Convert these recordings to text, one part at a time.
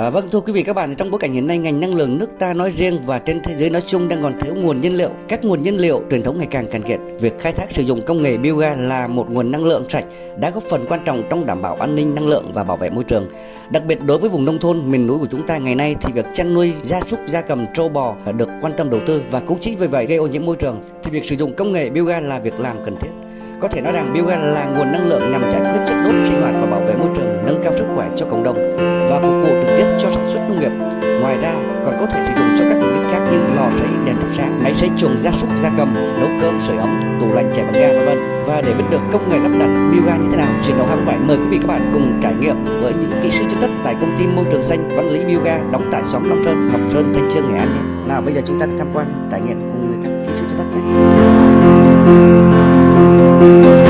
À, vâng thưa quý vị các bạn, trong bối cảnh hiện nay ngành năng lượng nước ta nói riêng và trên thế giới nói chung đang còn thiếu nguồn nhân liệu. Các nguồn nhân liệu truyền thống ngày càng cạn kiệt. Việc khai thác sử dụng công nghệ biogas là một nguồn năng lượng sạch đã góp phần quan trọng trong đảm bảo an ninh năng lượng và bảo vệ môi trường. Đặc biệt đối với vùng nông thôn miền núi của chúng ta ngày nay thì việc chăn nuôi gia súc gia cầm trâu bò được quan tâm đầu tư và cũng chính vì vậy gây ô nhiễm môi trường thì việc sử dụng công nghệ biogas là việc làm cần thiết. Có thể nói rằng biogas là nguồn năng lượng nhằm giải quyết chất đốt sinh hoạt và bảo vệ môi trường, nâng cao sức khỏe cho cộng đồng và phục vụ trực tiếp cho sản xuất nông nghiệp. Ngoài ra còn có thể sử dụng cho các mục đích khác như lò sấy, đèn thắp sáng, máy sấy chuồng gia súc gia cầm, nấu cơm, sưởi ấm, tủ lạnh chạy bằng ga vân vân. Và để biết được công nghệ lắp đặt biogas như thế nào, chuyển động 27 mời quý vị các bạn cùng trải nghiệm với những kỹ sư chất đất tại công ty môi trường xanh Văn Lý biogas đóng tại xóm Long Sơn, Ngọc Sơn, Thanh Trương, Nghệ An nhé. Nào bây giờ chúng ta tham quan trải nghiệm cùng các kỹ sư chất đất nhé. Từ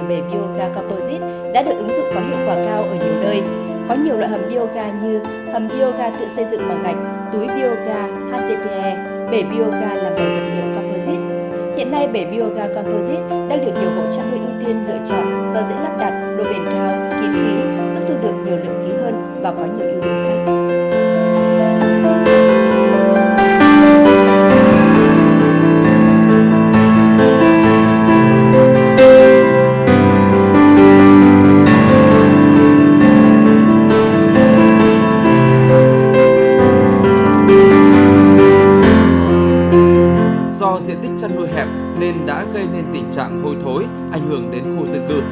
từ bể bioga composite đã được ứng dụng có hiệu quả cao ở nhiều nơi. Có nhiều loại hầm bioga như hầm bioga tự xây dựng bằng gạch, túi bioga HDPE, bể bioga làm bằng vật liệu composite. Hiện nay, bể bioga composite đang được nhiều hộ chăn nuôi ưu tiên lựa chọn do dễ lắp đặt, độ bền cao, kín khí, giúp thu được nhiều lượng khí hơn và có nhiều ưu điểm khác. Diện tích chăn nuôi hẹp nên đã gây nên tình trạng hôi thối, ảnh hưởng đến khu dân cư.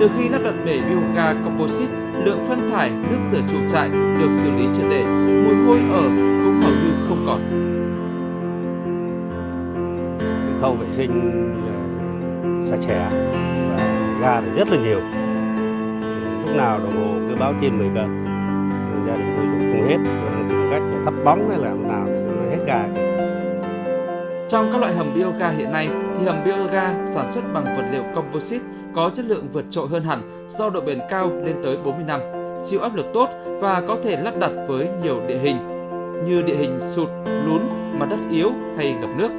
Từ khi lắp đặt bể bioga composite, lượng phân thải, nước rửa chuồng trại được xử lý triệt để, mùi hôi ở cũng hầu như không còn. cái khâu vệ sinh sạch sẽ và ga thì rất là nhiều lúc nào đồng hồ cứ báo trên 10 cân gia đình tôi dùng không hết tôi đang tìm cách để thắp bóng hay làm nào để nó hết ga trong các loại hầm bioga hiện nay thì hầm bioga sản xuất bằng vật liệu composite có chất lượng vượt trội hơn hẳn do độ bền cao lên tới 40 năm, chịu áp lực tốt và có thể lắp đặt với nhiều địa hình như địa hình sụt, lún, mặt đất yếu hay ngập nước.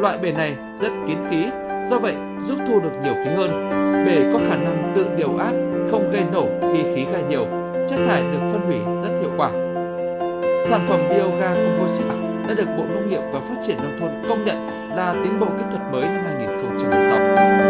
Loại bể này rất kín khí, do vậy giúp thu được nhiều khí hơn. Bể có khả năng tự điều áp, không gây nổ khi khí ga nhiều, chất thải được phân hủy rất hiệu quả. Sản phẩm bioga composite đã được Bộ Nông nghiệp và Phát triển Nông thôn công nhận là tiến bộ kỹ thuật mới năm 2016.